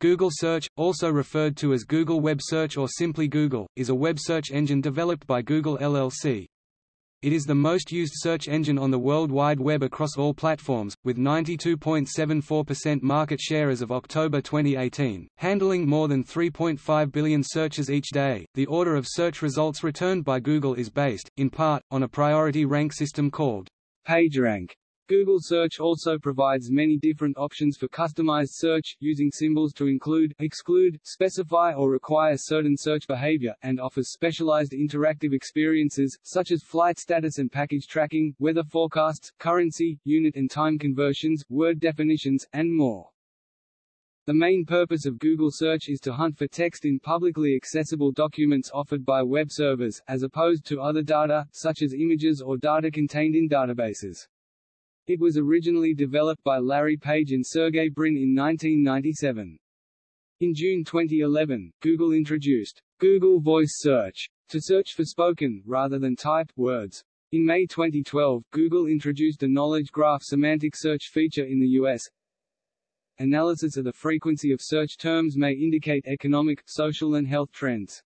Google Search, also referred to as Google Web Search or simply Google, is a web search engine developed by Google LLC. It is the most used search engine on the World Wide Web across all platforms, with 92.74% market share as of October 2018, handling more than 3.5 billion searches each day. The order of search results returned by Google is based, in part, on a priority rank system called PageRank. Google Search also provides many different options for customized search, using symbols to include, exclude, specify or require certain search behavior, and offers specialized interactive experiences, such as flight status and package tracking, weather forecasts, currency, unit and time conversions, word definitions, and more. The main purpose of Google Search is to hunt for text in publicly accessible documents offered by web servers, as opposed to other data, such as images or data contained in databases. It was originally developed by Larry Page and Sergey Brin in 1997. In June 2011, Google introduced Google Voice Search to search for spoken, rather than typed, words. In May 2012, Google introduced a knowledge graph semantic search feature in the U.S. Analysis of the frequency of search terms may indicate economic, social and health trends.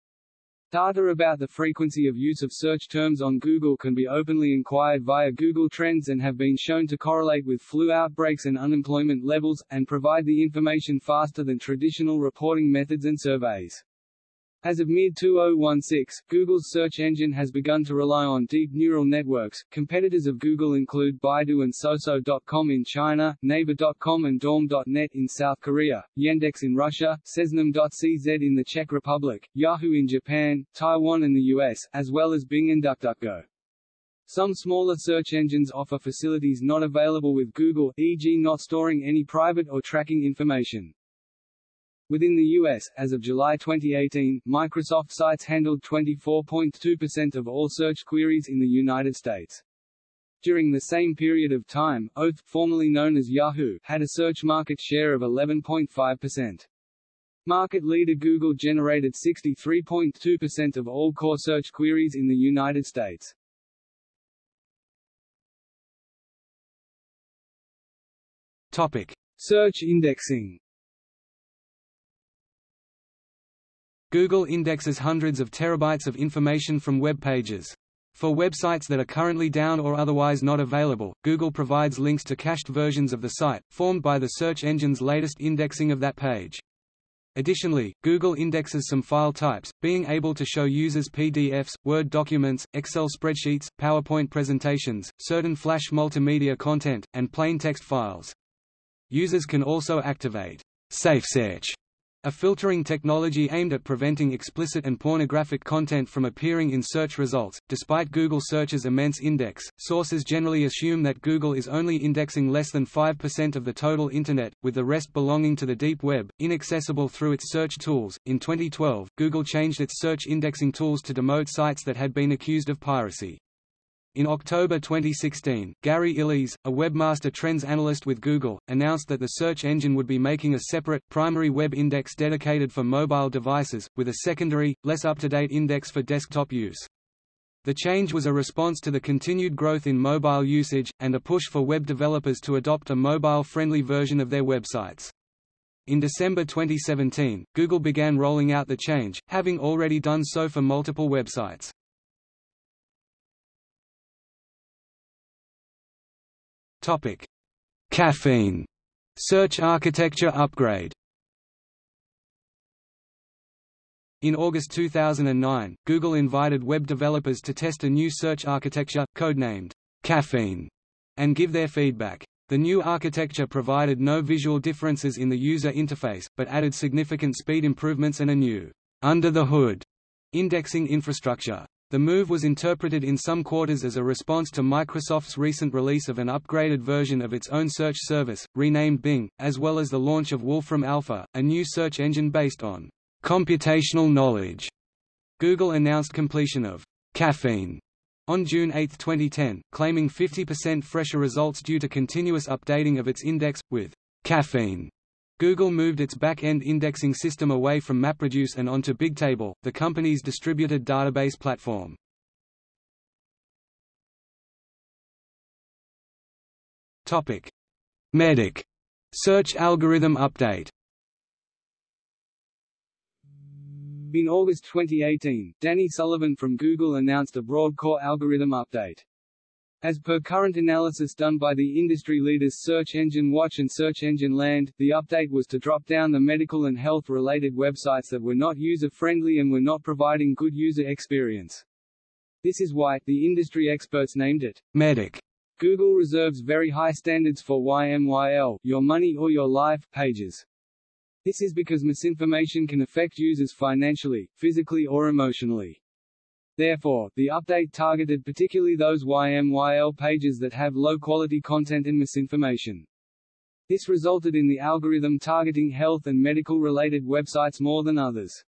Data about the frequency of use of search terms on Google can be openly inquired via Google Trends and have been shown to correlate with flu outbreaks and unemployment levels, and provide the information faster than traditional reporting methods and surveys. As of mid-2016, Google's search engine has begun to rely on deep neural networks. Competitors of Google include Baidu and Soso.com in China, Naver.com and Daum.net in South Korea, Yandex in Russia, Seznam.cz in the Czech Republic, Yahoo in Japan, Taiwan and the US, as well as Bing and DuckDuckGo. Some smaller search engines offer facilities not available with Google, e.g. not storing any private or tracking information. Within the U.S., as of July 2018, Microsoft Sites handled 24.2% of all search queries in the United States. During the same period of time, Oath, formerly known as Yahoo, had a search market share of 11.5%. Market leader Google generated 63.2% of all core search queries in the United States. Topic: Search indexing. Google indexes hundreds of terabytes of information from web pages. For websites that are currently down or otherwise not available, Google provides links to cached versions of the site, formed by the search engine's latest indexing of that page. Additionally, Google indexes some file types, being able to show users PDFs, Word documents, Excel spreadsheets, PowerPoint presentations, certain Flash multimedia content, and plain text files. Users can also activate Safe Search a filtering technology aimed at preventing explicit and pornographic content from appearing in search results. Despite Google Search's immense index, sources generally assume that Google is only indexing less than 5% of the total Internet, with the rest belonging to the deep web, inaccessible through its search tools. In 2012, Google changed its search indexing tools to demote sites that had been accused of piracy. In October 2016, Gary Illyes, a webmaster trends analyst with Google, announced that the search engine would be making a separate, primary web index dedicated for mobile devices, with a secondary, less up-to-date index for desktop use. The change was a response to the continued growth in mobile usage, and a push for web developers to adopt a mobile-friendly version of their websites. In December 2017, Google began rolling out the change, having already done so for multiple websites. Topic: Caffeine search architecture upgrade. In August 2009, Google invited web developers to test a new search architecture, codenamed Caffeine, and give their feedback. The new architecture provided no visual differences in the user interface, but added significant speed improvements and a new under-the-hood indexing infrastructure. The move was interpreted in some quarters as a response to Microsoft's recent release of an upgraded version of its own search service, renamed Bing, as well as the launch of Wolfram Alpha, a new search engine based on computational knowledge. Google announced completion of Caffeine on June 8, 2010, claiming 50% fresher results due to continuous updating of its index, with Caffeine Google moved its back-end indexing system away from MapReduce and onto Bigtable, the company's distributed database platform. Topic: Medic search algorithm update. In August 2018, Danny Sullivan from Google announced a broad core algorithm update. As per current analysis done by the industry leaders Search Engine Watch and Search Engine Land, the update was to drop down the medical and health-related websites that were not user-friendly and were not providing good user experience. This is why, the industry experts named it, Medic. Google reserves very high standards for YMYL, your money or your life, pages. This is because misinformation can affect users financially, physically or emotionally. Therefore, the update targeted particularly those YMYL pages that have low-quality content and misinformation. This resulted in the algorithm targeting health and medical-related websites more than others.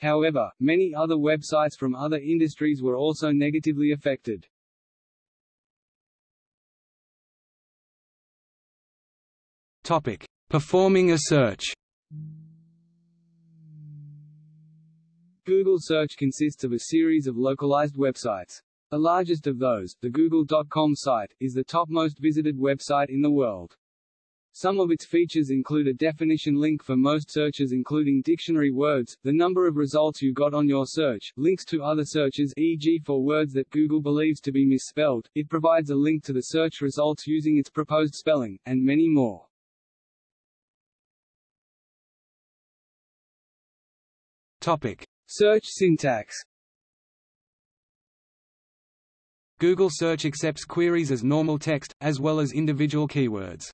However, many other websites from other industries were also negatively affected. Topic: Performing a search. Google Search consists of a series of localized websites. The largest of those, the Google.com site, is the top most visited website in the world. Some of its features include a definition link for most searches including dictionary words, the number of results you got on your search, links to other searches e.g. for words that Google believes to be misspelled, it provides a link to the search results using its proposed spelling, and many more. Topic. Search syntax Google Search accepts queries as normal text, as well as individual keywords.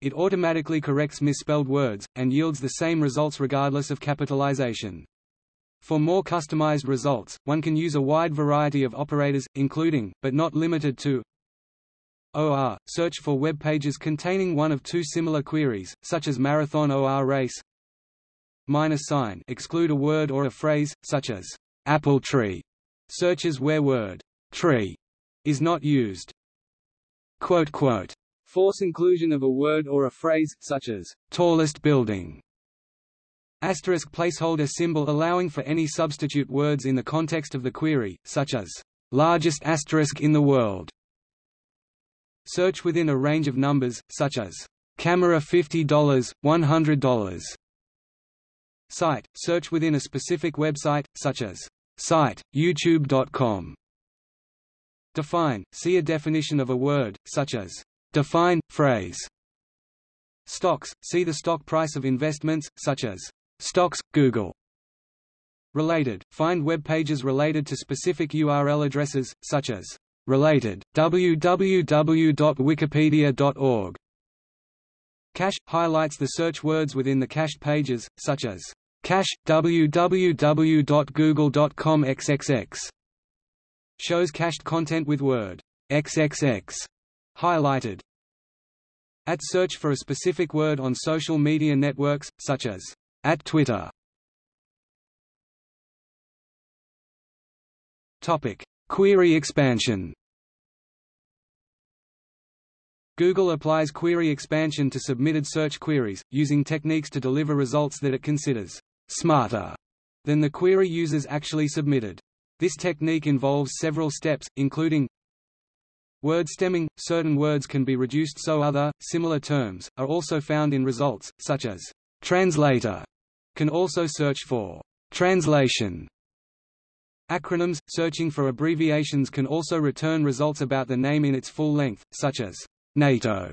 It automatically corrects misspelled words, and yields the same results regardless of capitalization. For more customized results, one can use a wide variety of operators, including, but not limited to OR, search for web pages containing one of two similar queries, such as marathon OR race minus sign exclude a word or a phrase, such as apple tree, searches where word tree is not used. Quote, quote, Force inclusion of a word or a phrase, such as tallest building. Asterisk placeholder symbol allowing for any substitute words in the context of the query, such as largest asterisk in the world. Search within a range of numbers, such as camera $50, $100. Site – Search within a specific website, such as site, youtube.com. Define – See a definition of a word, such as define, phrase. Stocks – See the stock price of investments, such as stocks, Google. Related – Find web pages related to specific URL addresses, such as related, www.wikipedia.org. Cache – highlights the search words within the cached pages, such as cache www.google.com xxx. Shows cached content with word xxx highlighted. At search for a specific word on social media networks, such as at Twitter. Topic: Query expansion. Google applies query expansion to submitted search queries, using techniques to deliver results that it considers smarter than the query users actually submitted. This technique involves several steps, including Word stemming – Certain words can be reduced so other, similar terms, are also found in results, such as translator can also search for translation. Acronyms – Searching for abbreviations can also return results about the name in its full length, such as NATO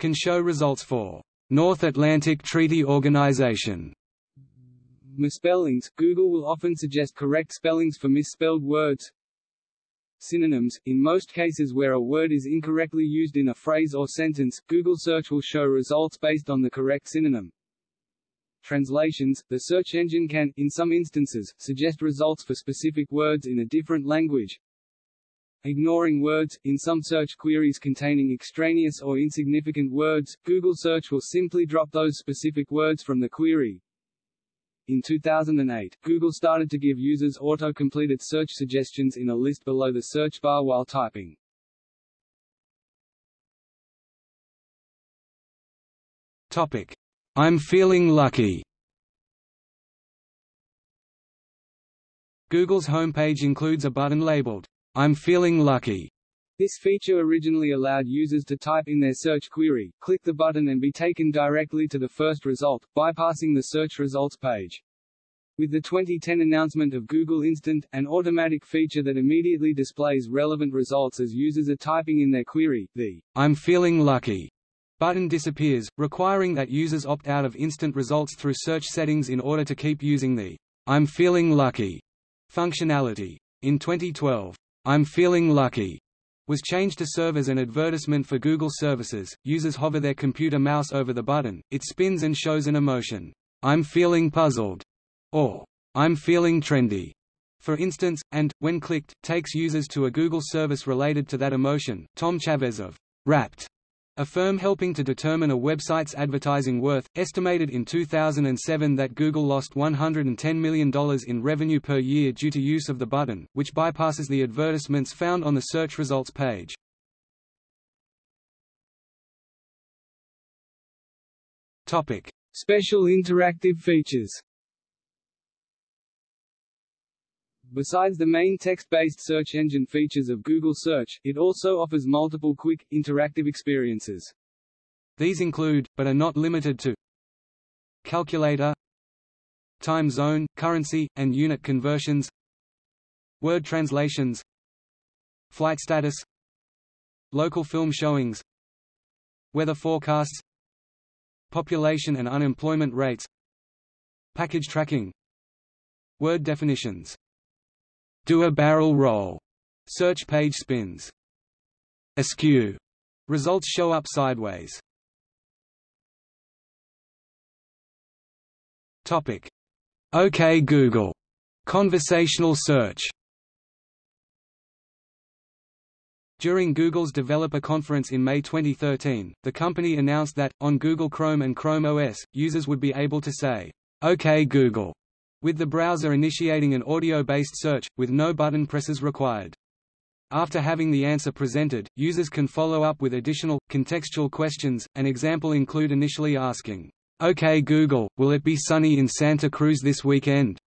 can show results for North Atlantic Treaty Organization. Misspellings – Google will often suggest correct spellings for misspelled words. Synonyms – In most cases where a word is incorrectly used in a phrase or sentence, Google search will show results based on the correct synonym. Translations – The search engine can, in some instances, suggest results for specific words in a different language. Ignoring words, in some search queries containing extraneous or insignificant words, Google search will simply drop those specific words from the query. In 2008, Google started to give users auto-completed search suggestions in a list below the search bar while typing. Topic. I'm feeling lucky Google's homepage includes a button labeled, I'm feeling lucky. This feature originally allowed users to type in their search query, click the button and be taken directly to the first result, bypassing the search results page. With the 2010 announcement of Google Instant, an automatic feature that immediately displays relevant results as users are typing in their query, the I'm feeling lucky button disappears, requiring that users opt out of instant results through search settings in order to keep using the I'm feeling lucky functionality. In 2012, I'm feeling lucky was changed to serve as an advertisement for Google services. Users hover their computer mouse over the button, it spins and shows an emotion. I'm feeling puzzled or I'm feeling trendy, for instance, and, when clicked, takes users to a Google service related to that emotion. Tom Chavez of Rapt, a firm helping to determine a website's advertising worth, estimated in 2007 that Google lost $110 million in revenue per year due to use of the button, which bypasses the advertisements found on the search results page. Special interactive features Besides the main text-based search engine features of Google Search, it also offers multiple quick, interactive experiences. These include, but are not limited to Calculator Time zone, currency, and unit conversions Word translations Flight status Local film showings Weather forecasts Population and unemployment rates Package tracking Word definitions do a barrel roll. Search page spins. Askew. Results show up sideways. Topic. OK Google. Conversational search. During Google's developer conference in May 2013, the company announced that, on Google Chrome and Chrome OS, users would be able to say, OK Google, with the browser initiating an audio-based search, with no button presses required. After having the answer presented, users can follow up with additional, contextual questions, an example include initially asking, OK Google, will it be sunny in Santa Cruz this weekend?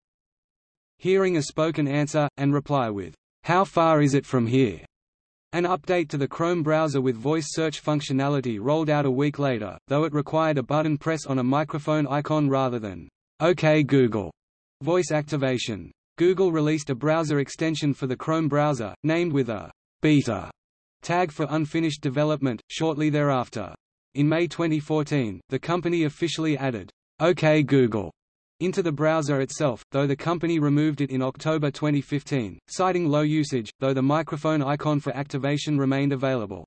Hearing a spoken answer, and reply with, How far is it from here? An update to the Chrome browser with voice search functionality rolled out a week later, though it required a button press on a microphone icon rather than OK Google. Voice activation. Google released a browser extension for the Chrome browser, named with a beta tag for unfinished development, shortly thereafter. In May 2014, the company officially added OK Google into the browser itself, though the company removed it in October 2015, citing low usage, though the microphone icon for activation remained available.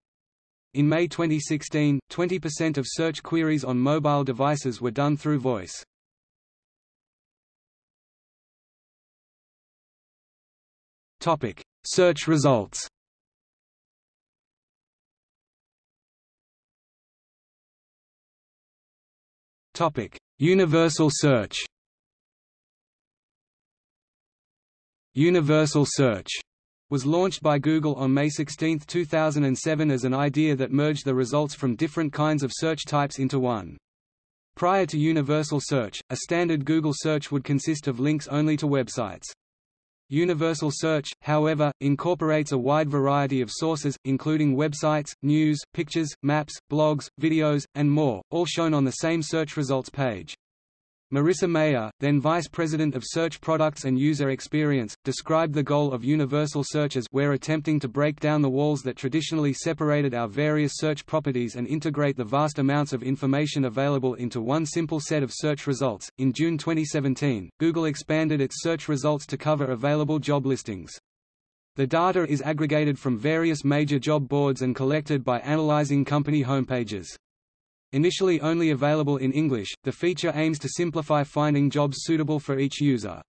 In May 2016, 20% of search queries on mobile devices were done through voice. Topic: Search results. Topic: Universal search. Universal search was launched by Google on May 16, 2007 as an idea that merged the results from different kinds of search types into one. Prior to Universal Search, a standard Google search would consist of links only to websites. Universal Search, however, incorporates a wide variety of sources, including websites, news, pictures, maps, blogs, videos, and more, all shown on the same search results page. Marissa Mayer, then Vice President of Search Products and User Experience, described the goal of universal search as we're attempting to break down the walls that traditionally separated our various search properties and integrate the vast amounts of information available into one simple set of search results. In June 2017, Google expanded its search results to cover available job listings. The data is aggregated from various major job boards and collected by analyzing company homepages. Initially only available in English, the feature aims to simplify finding jobs suitable for each user.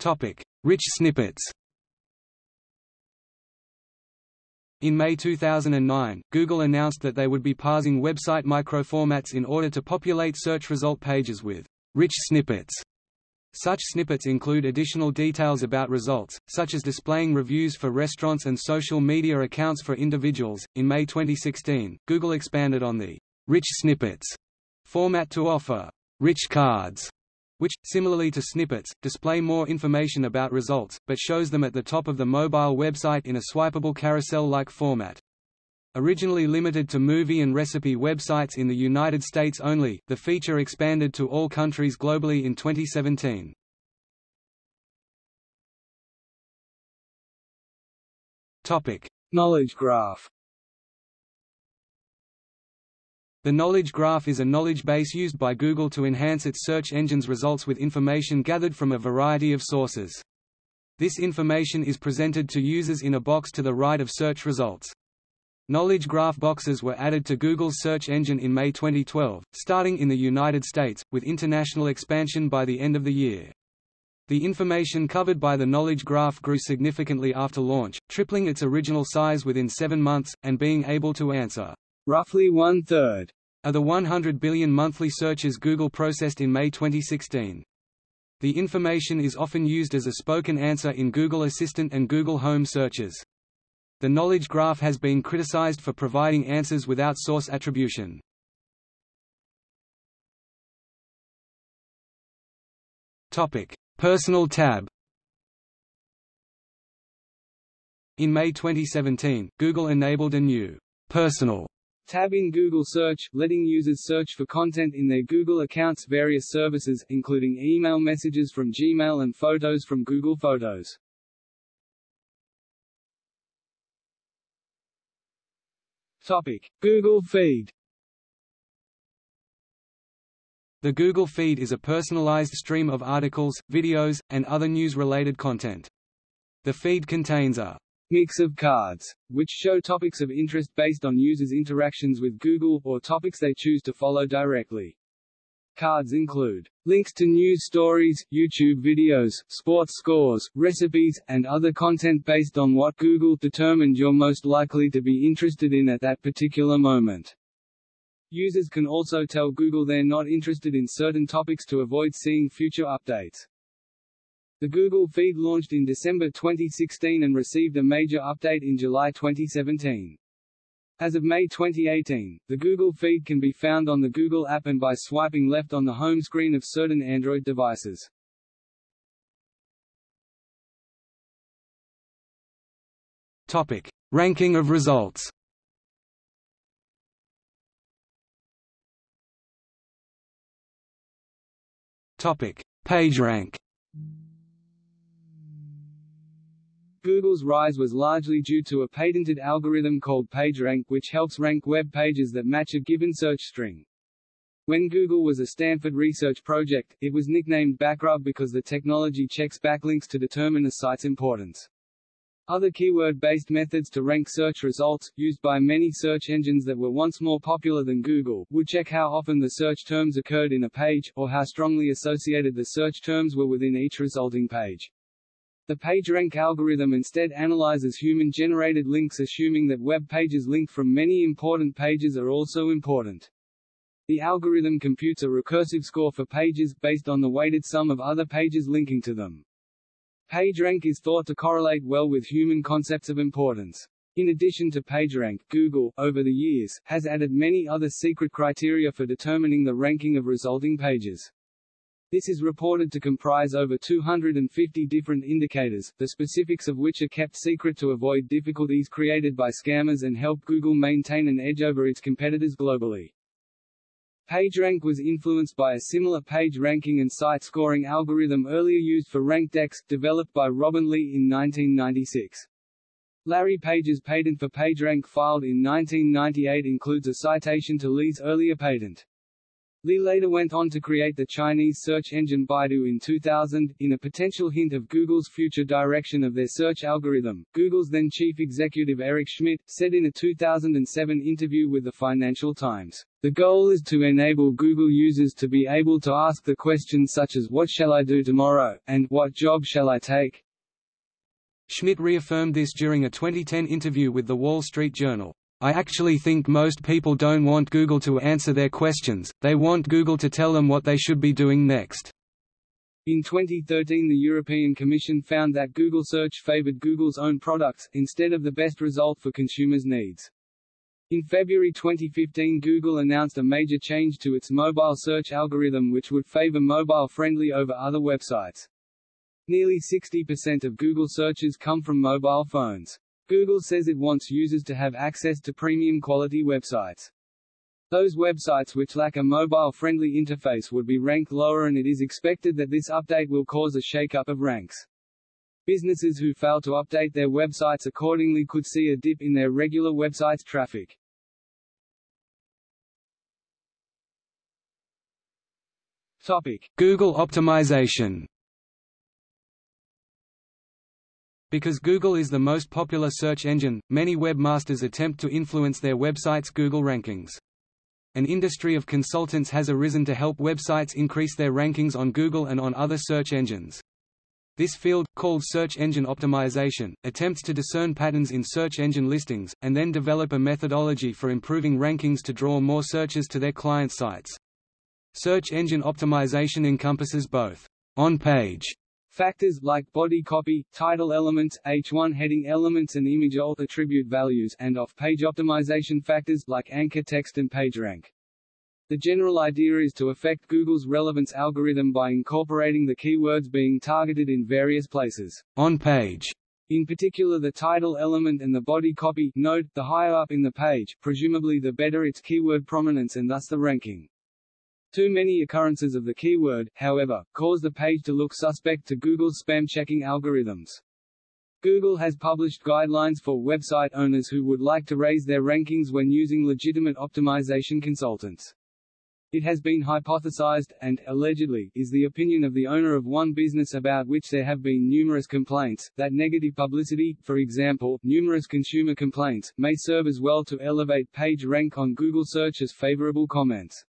Topic: Rich snippets In May 2009, Google announced that they would be parsing website microformats in order to populate search result pages with rich snippets. Such snippets include additional details about results, such as displaying reviews for restaurants and social media accounts for individuals. In May 2016, Google expanded on the rich snippets format to offer rich cards, which, similarly to snippets, display more information about results, but shows them at the top of the mobile website in a swipeable carousel-like format. Originally limited to movie and recipe websites in the United States only, the feature expanded to all countries globally in 2017. Topic: Knowledge graph. The knowledge graph is a knowledge base used by Google to enhance its search engine's results with information gathered from a variety of sources. This information is presented to users in a box to the right of search results. Knowledge graph boxes were added to Google's search engine in May 2012, starting in the United States, with international expansion by the end of the year. The information covered by the knowledge graph grew significantly after launch, tripling its original size within seven months, and being able to answer roughly one-third of the 100 billion monthly searches Google processed in May 2016. The information is often used as a spoken answer in Google Assistant and Google Home searches. The knowledge graph has been criticized for providing answers without source attribution. Topic: Personal tab. In May 2017, Google enabled a new Personal tab in Google Search, letting users search for content in their Google accounts various services, including email messages from Gmail and photos from Google Photos. Topic. Google Feed The Google Feed is a personalized stream of articles, videos, and other news-related content. The feed contains a mix of cards, which show topics of interest based on users' interactions with Google, or topics they choose to follow directly. Cards include links to news stories, YouTube videos, sports scores, recipes, and other content based on what Google determined you're most likely to be interested in at that particular moment. Users can also tell Google they're not interested in certain topics to avoid seeing future updates. The Google feed launched in December 2016 and received a major update in July 2017. As of May 2018, the Google feed can be found on the Google app and by swiping left on the home screen of certain Android devices. Topic: Ranking of results. Topic: PageRank. Google's rise was largely due to a patented algorithm called PageRank which helps rank web pages that match a given search string. When Google was a Stanford research project, it was nicknamed Backrub because the technology checks backlinks to determine a site's importance. Other keyword-based methods to rank search results, used by many search engines that were once more popular than Google, would check how often the search terms occurred in a page, or how strongly associated the search terms were within each resulting page. The PageRank algorithm instead analyzes human-generated links assuming that web pages linked from many important pages are also important. The algorithm computes a recursive score for pages, based on the weighted sum of other pages linking to them. PageRank is thought to correlate well with human concepts of importance. In addition to PageRank, Google, over the years, has added many other secret criteria for determining the ranking of resulting pages. This is reported to comprise over 250 different indicators, the specifics of which are kept secret to avoid difficulties created by scammers and help Google maintain an edge over its competitors globally. PageRank was influenced by a similar page ranking and site scoring algorithm earlier used for RankDex, developed by Robin Li in 1996. Larry Page's patent for PageRank filed in 1998 includes a citation to Li's earlier patent. Li later went on to create the Chinese search engine Baidu in 2000, in a potential hint of Google's future direction of their search algorithm. Google's then chief executive Eric Schmidt, said in a 2007 interview with the Financial Times, The goal is to enable Google users to be able to ask the questions such as what shall I do tomorrow, and what job shall I take? Schmidt reaffirmed this during a 2010 interview with The Wall Street Journal. I actually think most people don't want Google to answer their questions, they want Google to tell them what they should be doing next. In 2013 the European Commission found that Google Search favored Google's own products, instead of the best result for consumers' needs. In February 2015 Google announced a major change to its mobile search algorithm which would favor mobile-friendly over other websites. Nearly 60% of Google searches come from mobile phones. Google says it wants users to have access to premium quality websites. Those websites which lack a mobile-friendly interface would be ranked lower and it is expected that this update will cause a shake-up of ranks. Businesses who fail to update their websites accordingly could see a dip in their regular website's traffic. Topic: Google optimization. Because Google is the most popular search engine, many webmasters attempt to influence their websites' Google rankings. An industry of consultants has arisen to help websites increase their rankings on Google and on other search engines. This field, called search engine optimization, attempts to discern patterns in search engine listings, and then develop a methodology for improving rankings to draw more searches to their client sites. Search engine optimization encompasses both on-page Factors, like body copy, title elements, H1 heading elements and image alt attribute values and off-page optimization factors, like anchor text and PageRank. The general idea is to affect Google's relevance algorithm by incorporating the keywords being targeted in various places. On page. In particular the title element and the body copy. Note, the higher up in the page, presumably the better its keyword prominence and thus the ranking. Too many occurrences of the keyword, however, cause the page to look suspect to Google's spam checking algorithms. Google has published guidelines for website owners who would like to raise their rankings when using legitimate optimization consultants. It has been hypothesized, and, allegedly, is the opinion of the owner of one business about which there have been numerous complaints, that negative publicity, for example, numerous consumer complaints, may serve as well to elevate page rank on Google search as favorable comments.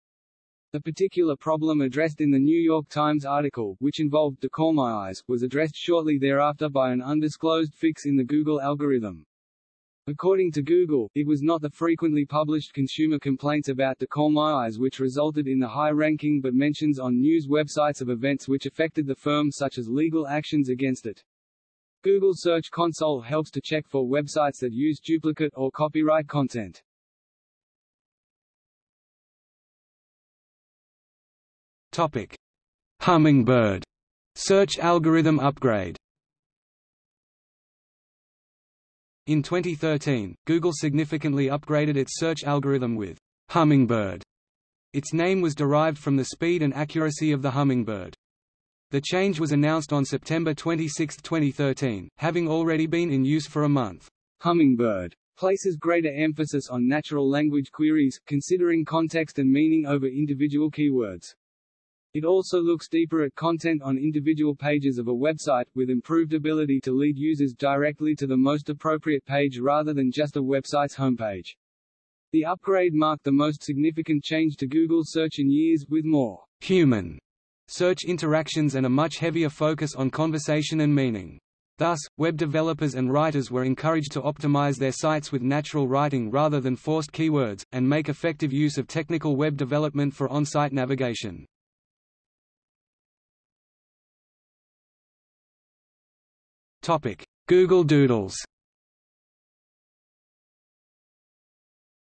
The particular problem addressed in the New York Times article, which involved Eyes, was addressed shortly thereafter by an undisclosed fix in the Google algorithm. According to Google, it was not the frequently published consumer complaints about Eyes which resulted in the high ranking but mentions on news websites of events which affected the firm such as legal actions against it. Google Search Console helps to check for websites that use duplicate or copyright content. Topic: Hummingbird search algorithm upgrade. In 2013, Google significantly upgraded its search algorithm with Hummingbird. Its name was derived from the speed and accuracy of the hummingbird. The change was announced on September 26, 2013, having already been in use for a month. Hummingbird places greater emphasis on natural language queries, considering context and meaning over individual keywords. It also looks deeper at content on individual pages of a website, with improved ability to lead users directly to the most appropriate page rather than just a website's homepage. The upgrade marked the most significant change to Google search in years, with more human search interactions and a much heavier focus on conversation and meaning. Thus, web developers and writers were encouraged to optimize their sites with natural writing rather than forced keywords, and make effective use of technical web development for on-site navigation. Topic: Google Doodles.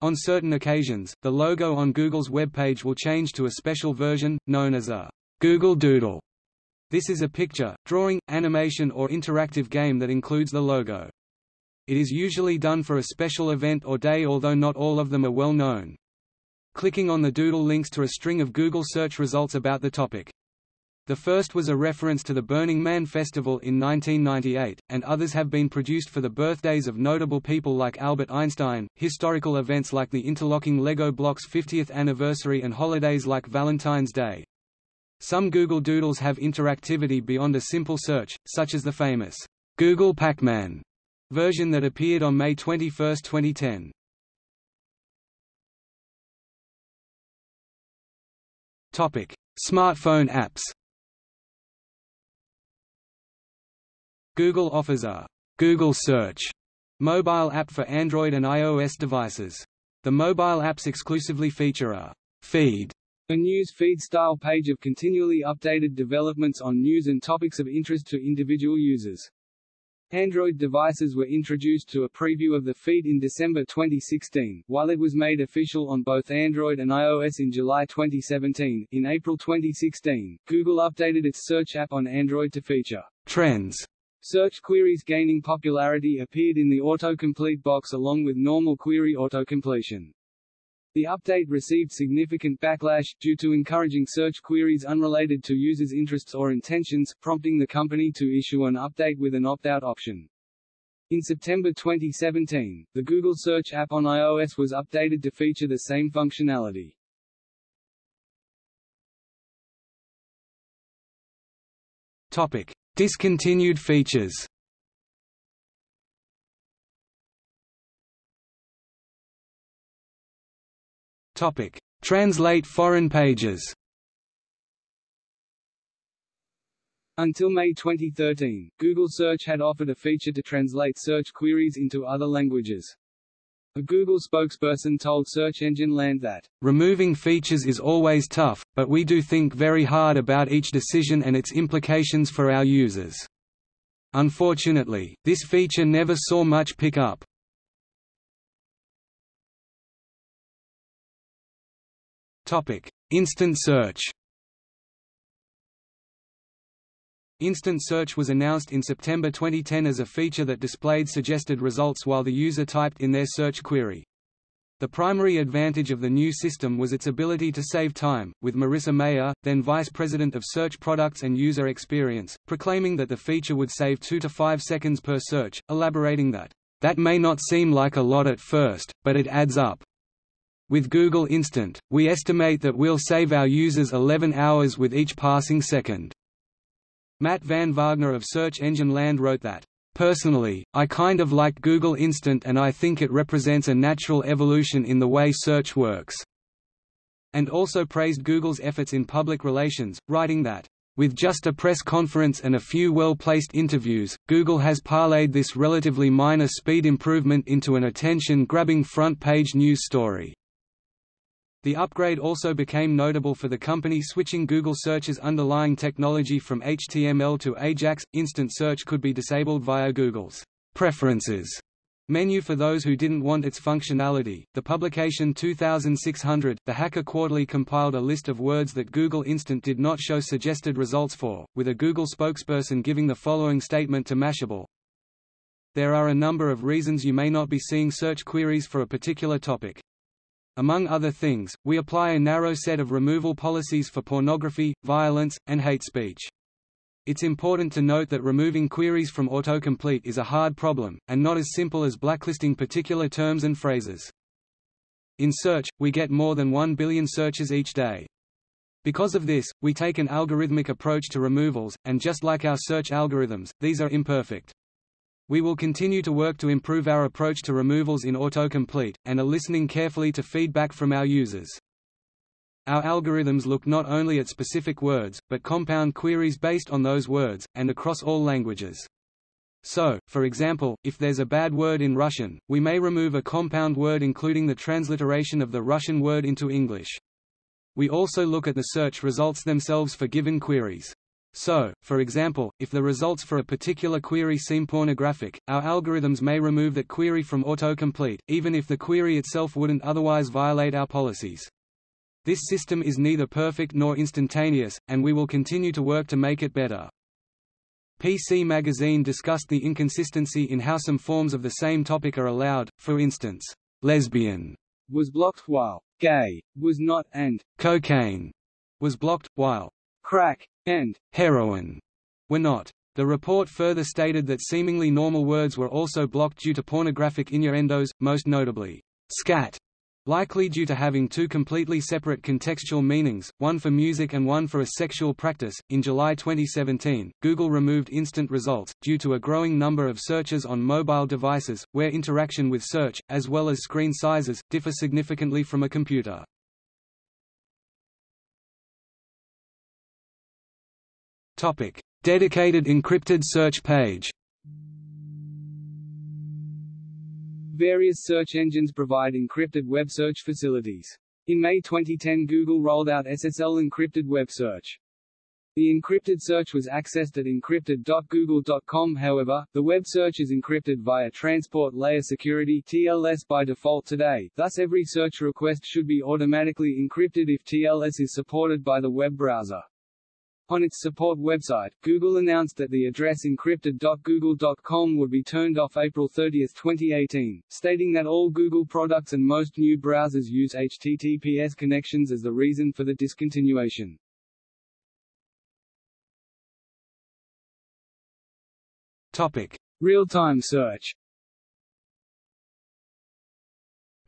On certain occasions, the logo on Google's web page will change to a special version, known as a Google Doodle. This is a picture, drawing, animation or interactive game that includes the logo. It is usually done for a special event or day although not all of them are well known. Clicking on the doodle links to a string of Google search results about the topic. The first was a reference to the Burning Man Festival in 1998, and others have been produced for the birthdays of notable people like Albert Einstein, historical events like the interlocking Lego blocks 50th anniversary and holidays like Valentine's Day. Some Google Doodles have interactivity beyond a simple search, such as the famous Google Pac-Man version that appeared on May 21, 2010. Topic: Smartphone apps. Google offers a Google Search mobile app for Android and iOS devices. The mobile apps exclusively feature a feed, a news feed style page of continually updated developments on news and topics of interest to individual users. Android devices were introduced to a preview of the feed in December 2016, while it was made official on both Android and iOS in July 2017. In April 2016, Google updated its search app on Android to feature Trends Search queries gaining popularity appeared in the autocomplete box along with normal query autocompletion. The update received significant backlash, due to encouraging search queries unrelated to users' interests or intentions, prompting the company to issue an update with an opt-out option. In September 2017, the Google Search app on iOS was updated to feature the same functionality. Topic: Discontinued features. Topic: Translate foreign pages. Until May 2013, Google Search had offered a feature to translate search queries into other languages. A Google spokesperson told Search Engine Land that, Removing features is always tough, but we do think very hard about each decision and its implications for our users. Unfortunately, this feature never saw much pick-up. Instant search Instant Search was announced in September 2010 as a feature that displayed suggested results while the user typed in their search query. The primary advantage of the new system was its ability to save time, with Marissa Mayer, then Vice President of Search Products and User Experience, proclaiming that the feature would save 2 to 5 seconds per search, elaborating that, "...that may not seem like a lot at first, but it adds up. With Google Instant, we estimate that we'll save our users 11 hours with each passing second." Matt Van Wagner of Search Engine Land wrote that, Personally, I kind of like Google Instant and I think it represents a natural evolution in the way search works." And also praised Google's efforts in public relations, writing that, "...with just a press conference and a few well-placed interviews, Google has parlayed this relatively minor speed improvement into an attention-grabbing front-page news story." The upgrade also became notable for the company switching Google Search's underlying technology from HTML to AJAX. Instant search could be disabled via Google's Preferences menu for those who didn't want its functionality. The publication 2600, The Hacker Quarterly compiled a list of words that Google Instant did not show suggested results for, with a Google spokesperson giving the following statement to Mashable. There are a number of reasons you may not be seeing search queries for a particular topic. Among other things, we apply a narrow set of removal policies for pornography, violence, and hate speech. It's important to note that removing queries from autocomplete is a hard problem, and not as simple as blacklisting particular terms and phrases. In search, we get more than 1 billion searches each day. Because of this, we take an algorithmic approach to removals, and just like our search algorithms, these are imperfect. We will continue to work to improve our approach to removals in autocomplete, and are listening carefully to feedback from our users. Our algorithms look not only at specific words, but compound queries based on those words, and across all languages. So, for example, if there's a bad word in Russian, we may remove a compound word including the transliteration of the Russian word into English. We also look at the search results themselves for given queries. So, for example, if the results for a particular query seem pornographic, our algorithms may remove that query from autocomplete, even if the query itself wouldn't otherwise violate our policies. This system is neither perfect nor instantaneous, and we will continue to work to make it better. PC Magazine discussed the inconsistency in how some forms of the same topic are allowed, for instance, lesbian was blocked while gay was not and cocaine was blocked, while crack and heroin were not. The report further stated that seemingly normal words were also blocked due to pornographic innuendos, most notably, scat, likely due to having two completely separate contextual meanings, one for music and one for a sexual practice. In July 2017, Google removed instant results, due to a growing number of searches on mobile devices, where interaction with search, as well as screen sizes, differ significantly from a computer. Topic: Dedicated encrypted search page. Various search engines provide encrypted web search facilities. In May 2010 Google rolled out SSL encrypted web search. The encrypted search was accessed at encrypted.google.com however, the web search is encrypted via Transport Layer Security TLS by default today, thus every search request should be automatically encrypted if TLS is supported by the web browser. On its support website, Google announced that the address encrypted.google.com would be turned off April 30, 2018, stating that all Google products and most new browsers use HTTPS connections as the reason for the discontinuation. Topic: Real-time search.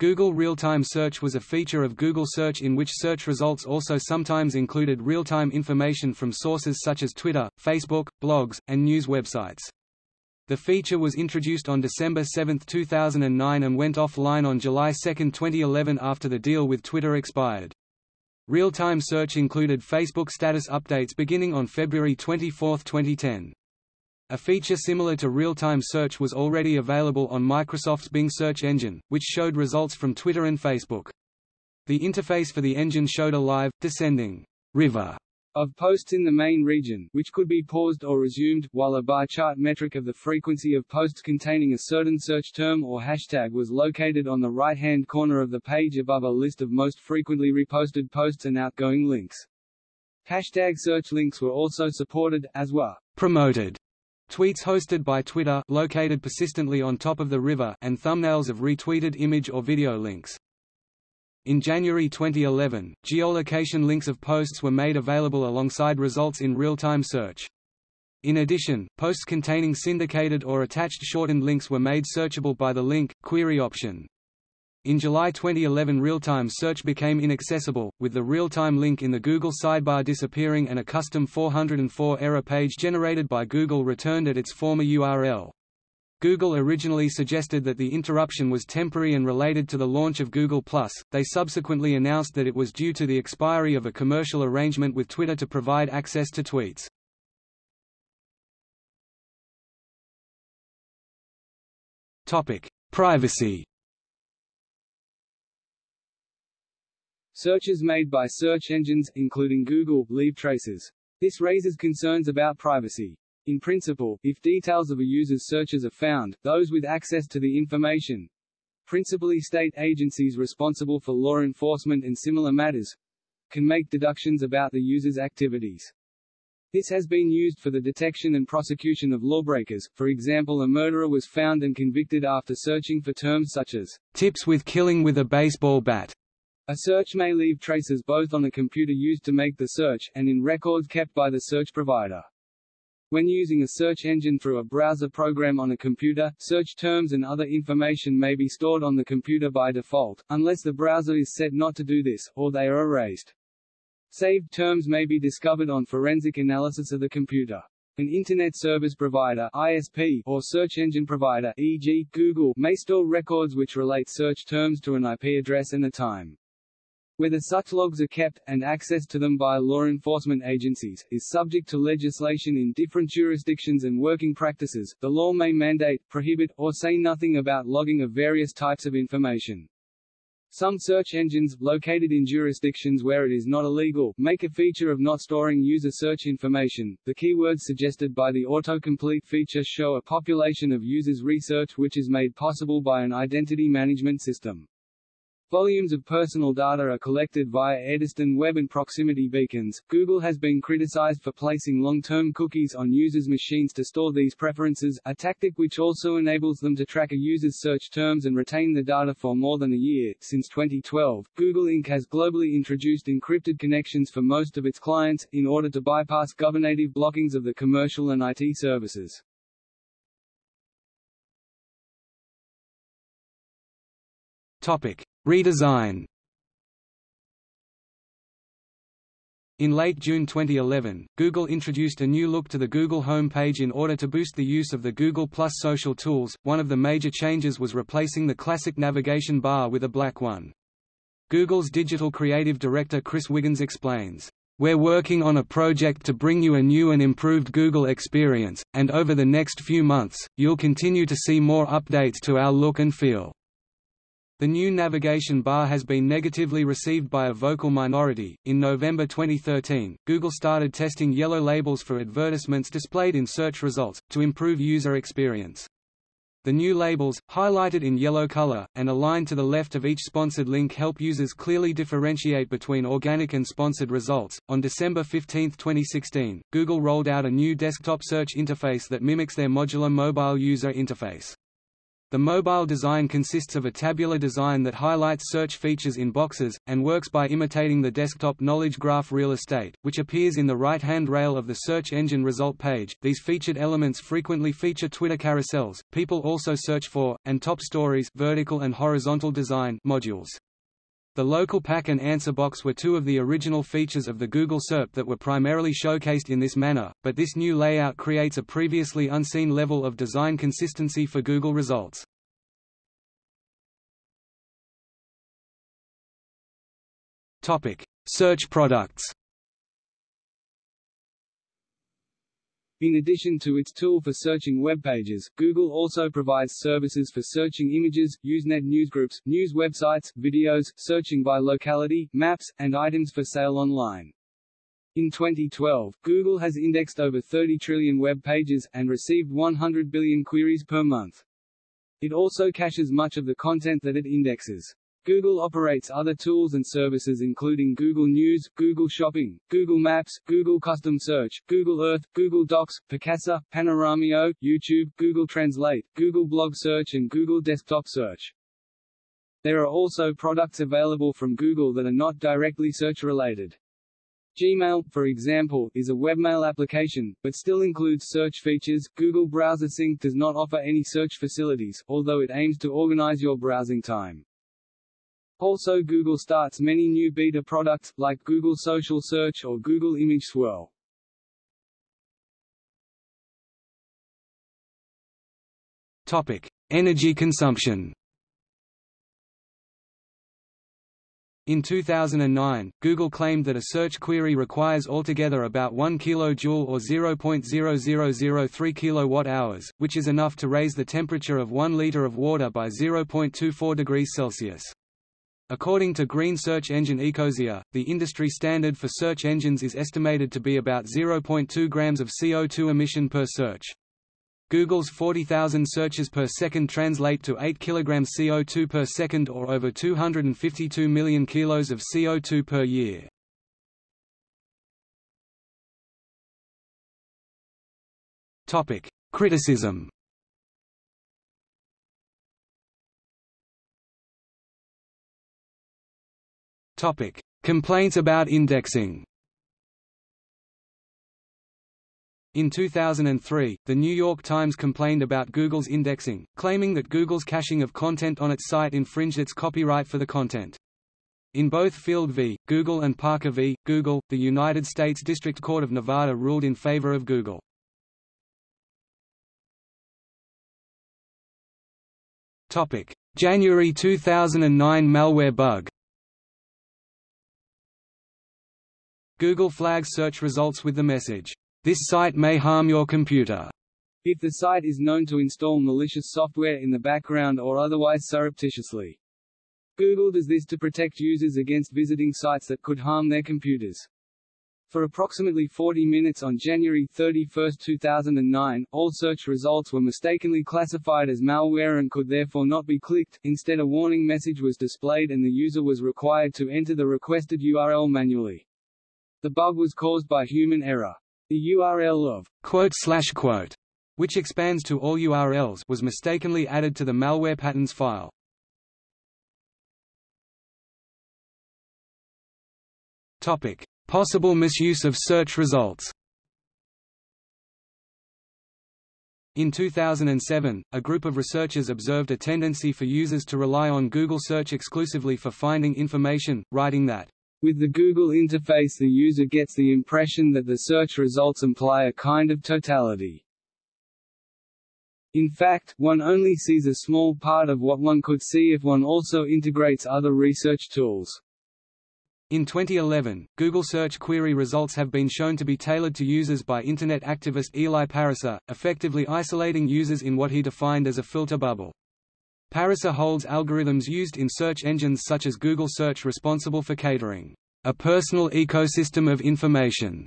Google Real-Time Search was a feature of Google Search in which search results also sometimes included real-time information from sources such as Twitter, Facebook, blogs, and news websites. The feature was introduced on December 7, 2009 and went offline on July 2, 2011 after the deal with Twitter expired. Real-time search included Facebook status updates beginning on February 24, 2010. A feature similar to real-time search was already available on Microsoft's Bing search engine, which showed results from Twitter and Facebook. The interface for the engine showed a live, descending river of posts in the main region, which could be paused or resumed, while a bar chart metric of the frequency of posts containing a certain search term or hashtag was located on the right-hand corner of the page above a list of most frequently reposted posts and outgoing links. Hashtag search links were also supported, as were promoted Tweets hosted by Twitter located persistently on top of the river and thumbnails of retweeted image or video links. In January 2011, geolocation links of posts were made available alongside results in real-time search. In addition, posts containing syndicated or attached shortened links were made searchable by the link, query option. In July 2011 real-time search became inaccessible, with the real-time link in the Google sidebar disappearing and a custom 404 error page generated by Google returned at its former URL. Google originally suggested that the interruption was temporary and related to the launch of Google+, they subsequently announced that it was due to the expiry of a commercial arrangement with Twitter to provide access to tweets. Privacy Searches made by search engines, including Google, leave traces. This raises concerns about privacy. In principle, if details of a user's searches are found, those with access to the information, principally state agencies responsible for law enforcement and similar matters, can make deductions about the user's activities. This has been used for the detection and prosecution of lawbreakers, for example a murderer was found and convicted after searching for terms such as, tips with killing with a baseball bat, a search may leave traces both on the computer used to make the search, and in records kept by the search provider. When using a search engine through a browser program on a computer, search terms and other information may be stored on the computer by default, unless the browser is set not to do this, or they are erased. Saved terms may be discovered on forensic analysis of the computer. An Internet Service Provider ISP, or search engine provider e.g., Google may store records which relate search terms to an IP address and a time. Whether such logs are kept, and access to them by law enforcement agencies, is subject to legislation in different jurisdictions and working practices. The law may mandate, prohibit, or say nothing about logging of various types of information. Some search engines, located in jurisdictions where it is not illegal, make a feature of not storing user search information. The keywords suggested by the autocomplete feature show a population of users' research which is made possible by an identity management system. Volumes of personal data are collected via Eddystone Web and proximity beacons. Google has been criticized for placing long-term cookies on users' machines to store these preferences, a tactic which also enables them to track a user's search terms and retain the data for more than a year. Since 2012, Google Inc. has globally introduced encrypted connections for most of its clients, in order to bypass governative blockings of the commercial and IT services. Topic. Redesign In late June 2011, Google introduced a new look to the Google home page in order to boost the use of the Google Plus social tools. One of the major changes was replacing the classic navigation bar with a black one. Google's digital creative director Chris Wiggins explains, We're working on a project to bring you a new and improved Google experience, and over the next few months, you'll continue to see more updates to our look and feel. The new navigation bar has been negatively received by a vocal minority. In November 2013, Google started testing yellow labels for advertisements displayed in search results, to improve user experience. The new labels, highlighted in yellow color, and aligned to the left of each sponsored link help users clearly differentiate between organic and sponsored results. On December 15, 2016, Google rolled out a new desktop search interface that mimics their modular mobile user interface. The mobile design consists of a tabular design that highlights search features in boxes, and works by imitating the desktop knowledge graph real estate, which appears in the right-hand rail of the search engine result page. These featured elements frequently feature Twitter carousels. People also search for, and top stories vertical and horizontal design modules. The local pack and answer box were two of the original features of the Google SERP that were primarily showcased in this manner, but this new layout creates a previously unseen level of design consistency for Google results. Topic: Search products. In addition to its tool for searching web pages, Google also provides services for searching images, Usenet newsgroups, news websites, videos, searching by locality, maps, and items for sale online. In 2012, Google has indexed over 30 trillion web pages, and received 100 billion queries per month. It also caches much of the content that it indexes. Google operates other tools and services including Google News, Google Shopping, Google Maps, Google Custom Search, Google Earth, Google Docs, Picasa, Panoramio, YouTube, Google Translate, Google Blog Search and Google Desktop Search. There are also products available from Google that are not directly search-related. Gmail, for example, is a webmail application, but still includes search features. Google Browser Sync does not offer any search facilities, although it aims to organize your browsing time. Also Google starts many new beta products, like Google Social Search or Google Image Swirl. Topic: Energy consumption. In 2009, Google claimed that a search query requires altogether about 1 kJ or 0.0003 kWh, which is enough to raise the temperature of 1 liter of water by 0.24 degrees Celsius. According to Green Search Engine Ecosia, the industry standard for search engines is estimated to be about 0.2 grams of CO2 emission per search. Google's 40,000 searches per second translate to 8 kg CO2 per second or over 252 million kilos of CO2 per year. Criticism Topic: Complaints about indexing. In 2003, The New York Times complained about Google's indexing, claiming that Google's caching of content on its site infringed its copyright for the content. In both Field v. Google and Parker v. Google, the United States District Court of Nevada ruled in favor of Google. January 2009 malware bug Google flags search results with the message, "This site may harm your computer." If the site is known to install malicious software in the background or otherwise surreptitiously. Google does this to protect users against visiting sites that could harm their computers. For approximately 40 minutes on January 31, 2009, all search results were mistakenly classified as malware and could therefore not be clicked, instead a warning message was displayed and the user was required to enter the requested URL manually. The bug was caused by human error. The URL of quote slash quote, which expands to all URLs, was mistakenly added to the malware patterns file. Topic: Possible misuse of search results. In 2007, a group of researchers observed a tendency for users to rely on Google Search exclusively for finding information, writing that with the Google interface the user gets the impression that the search results imply a kind of totality. In fact, one only sees a small part of what one could see if one also integrates other research tools. In 2011, Google search query results have been shown to be tailored to users by Internet activist Eli Pariser, effectively isolating users in what he defined as a filter bubble. Pariser holds algorithms used in search engines such as Google Search responsible for catering a personal ecosystem of information.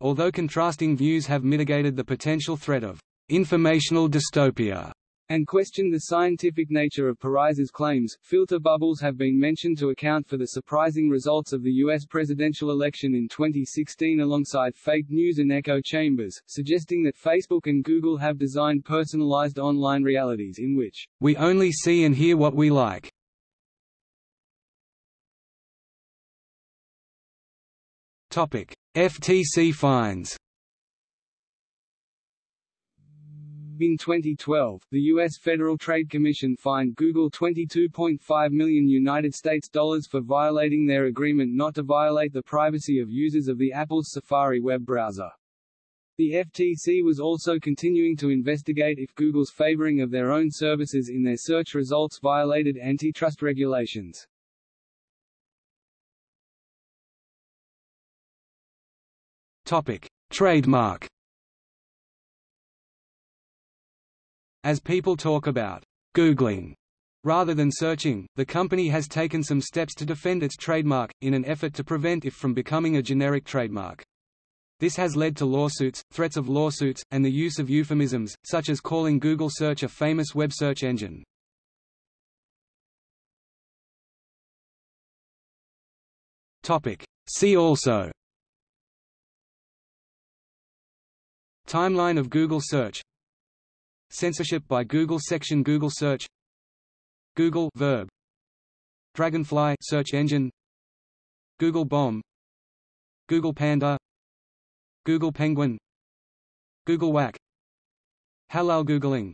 Although contrasting views have mitigated the potential threat of informational dystopia, and question the scientific nature of Pariser's claims. Filter bubbles have been mentioned to account for the surprising results of the U.S. presidential election in 2016 alongside fake news and echo chambers, suggesting that Facebook and Google have designed personalized online realities in which we only see and hear what we like. Topic: FTC fines. In 2012, the U.S. Federal Trade Commission fined Google 22.5 million United States dollars for violating their agreement not to violate the privacy of users of the Apple's Safari web browser. The FTC was also continuing to investigate if Google's favoring of their own services in their search results violated antitrust regulations. Topic: Trademark. As people talk about Googling rather than searching, the company has taken some steps to defend its trademark, in an effort to prevent it from becoming a generic trademark. This has led to lawsuits, threats of lawsuits, and the use of euphemisms, such as calling Google Search a famous web search engine. Topic. See also Timeline of Google Search Censorship by Google Section Google Search Google verb Dragonfly search engine Google Bomb Google Panda Google Penguin Google Whack Halal Googling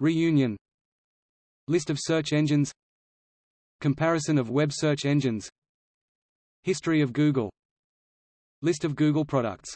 Reunion List of search engines Comparison of web search engines History of Google List of Google products